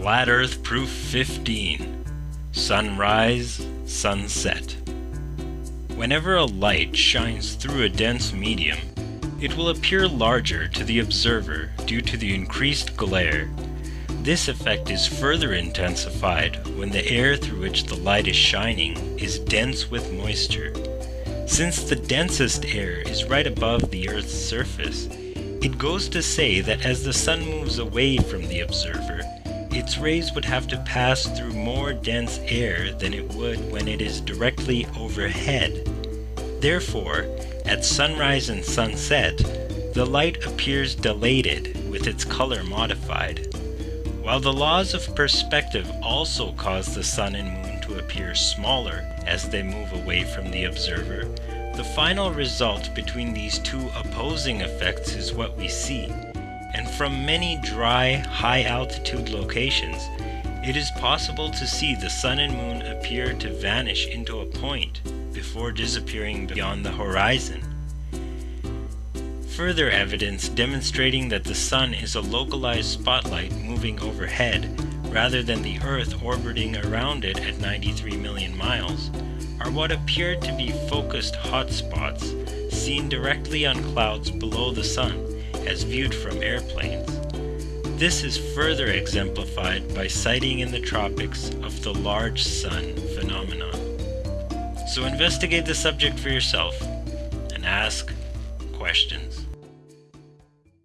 Flat Earth Proof 15 Sunrise, Sunset. Whenever a light shines through a dense medium, it will appear larger to the observer due to the increased glare. This effect is further intensified when the air through which the light is shining is dense with moisture. Since the densest air is right above the Earth's surface, it goes to say that as the sun moves away from the observer, its rays would have to pass through more dense air than it would when it is directly overhead. Therefore, at sunrise and sunset, the light appears dilated with its color modified. While the laws of perspective also cause the sun and moon to appear smaller as they move away from the observer, the final result between these two opposing effects is what we see and from many dry, high altitude locations, it is possible to see the sun and moon appear to vanish into a point before disappearing beyond the horizon. Further evidence demonstrating that the sun is a localized spotlight moving overhead rather than the Earth orbiting around it at 93 million miles are what appear to be focused hotspots seen directly on clouds below the sun as viewed from airplanes. This is further exemplified by sighting in the tropics of the large sun phenomenon. So investigate the subject for yourself and ask questions.